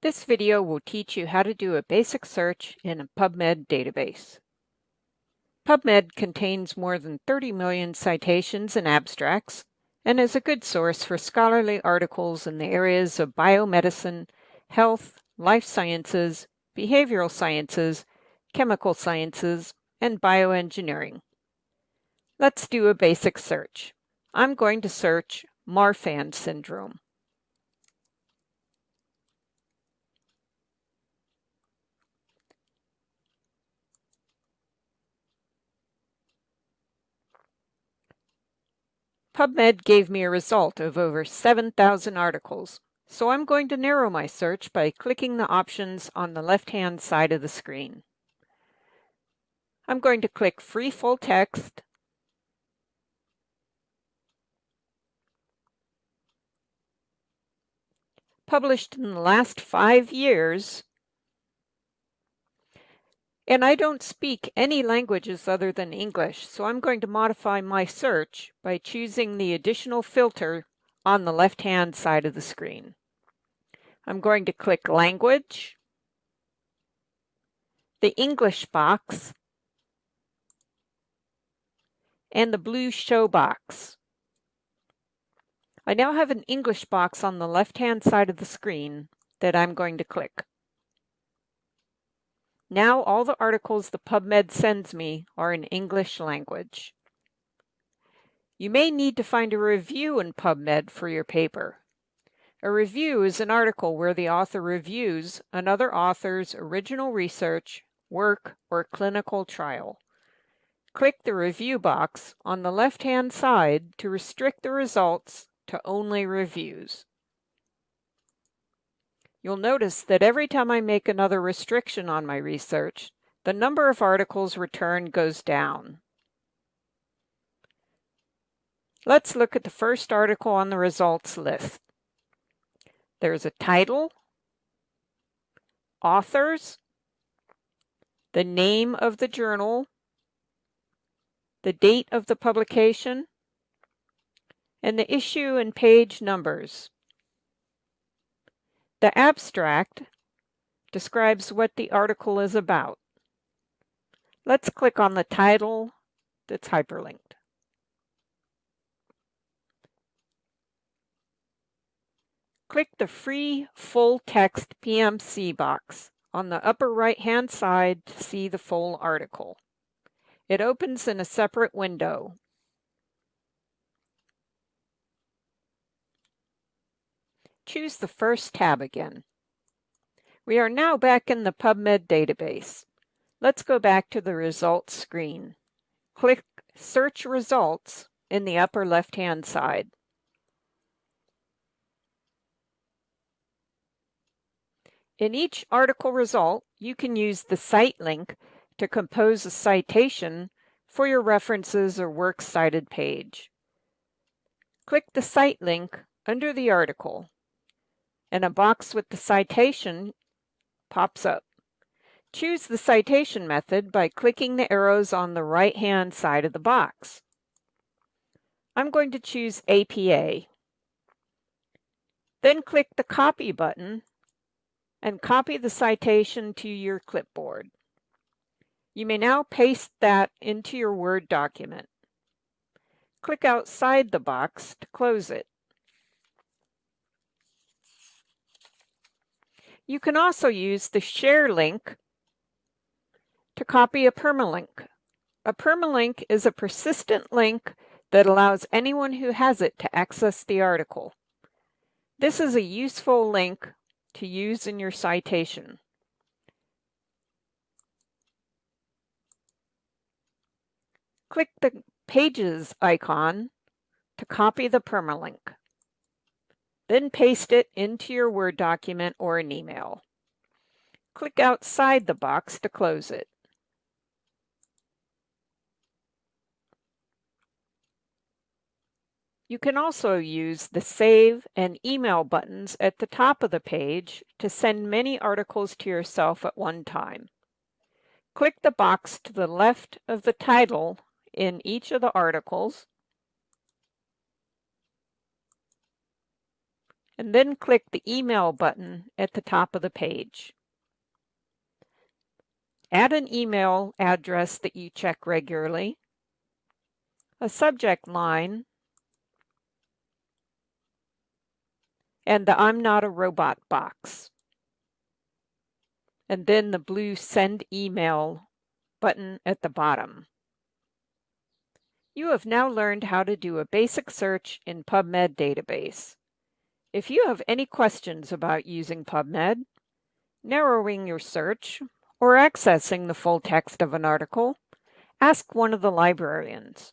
This video will teach you how to do a basic search in a PubMed database. PubMed contains more than 30 million citations and abstracts and is a good source for scholarly articles in the areas of biomedicine, health, life sciences, behavioral sciences, chemical sciences, and bioengineering. Let's do a basic search. I'm going to search Marfan syndrome. PubMed gave me a result of over 7,000 articles, so I'm going to narrow my search by clicking the options on the left-hand side of the screen. I'm going to click Free Full Text, published in the last five years, and I don't speak any languages other than English, so I'm going to modify my search by choosing the additional filter on the left-hand side of the screen. I'm going to click Language, the English box, and the blue Show box. I now have an English box on the left-hand side of the screen that I'm going to click. Now all the articles the PubMed sends me are in English language. You may need to find a review in PubMed for your paper. A review is an article where the author reviews another author's original research, work, or clinical trial. Click the review box on the left-hand side to restrict the results to only reviews. You'll notice that every time I make another restriction on my research, the number of articles returned goes down. Let's look at the first article on the results list. There's a title, authors, the name of the journal, the date of the publication, and the issue and page numbers. The abstract describes what the article is about. Let's click on the title that's hyperlinked. Click the free full text PMC box on the upper right hand side to see the full article. It opens in a separate window choose the first tab again. We are now back in the PubMed database. Let's go back to the results screen. Click Search Results in the upper left-hand side. In each article result, you can use the cite link to compose a citation for your references or works cited page. Click the cite link under the article and a box with the citation pops up. Choose the citation method by clicking the arrows on the right-hand side of the box. I'm going to choose APA. Then click the Copy button and copy the citation to your clipboard. You may now paste that into your Word document. Click outside the box to close it. You can also use the share link to copy a permalink. A permalink is a persistent link that allows anyone who has it to access the article. This is a useful link to use in your citation. Click the Pages icon to copy the permalink. Then paste it into your Word document or an email. Click outside the box to close it. You can also use the Save and Email buttons at the top of the page to send many articles to yourself at one time. Click the box to the left of the title in each of the articles and then click the Email button at the top of the page. Add an email address that you check regularly, a subject line, and the I'm not a robot box. And then the blue Send Email button at the bottom. You have now learned how to do a basic search in PubMed database. If you have any questions about using PubMed, narrowing your search, or accessing the full text of an article, ask one of the librarians.